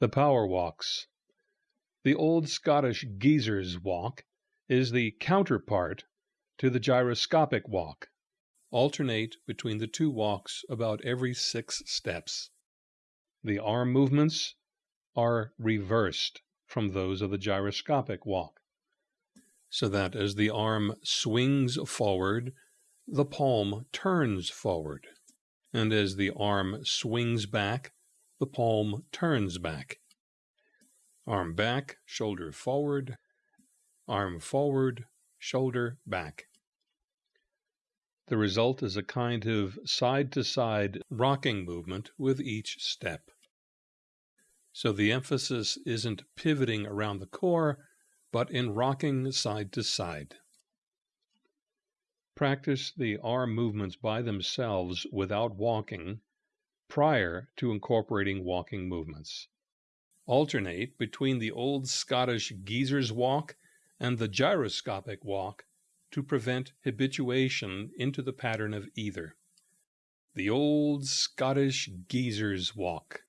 The Power Walks. The old Scottish geezer's walk is the counterpart to the gyroscopic walk. Alternate between the two walks about every six steps. The arm movements are reversed from those of the gyroscopic walk, so that as the arm swings forward, the palm turns forward, and as the arm swings back, the palm turns back. Arm back, shoulder forward, arm forward, shoulder back. The result is a kind of side to side rocking movement with each step. So the emphasis isn't pivoting around the core, but in rocking side to side. Practice the arm movements by themselves without walking prior to incorporating walking movements. Alternate between the old Scottish geezer's walk and the gyroscopic walk to prevent habituation into the pattern of either. The old Scottish geezer's walk.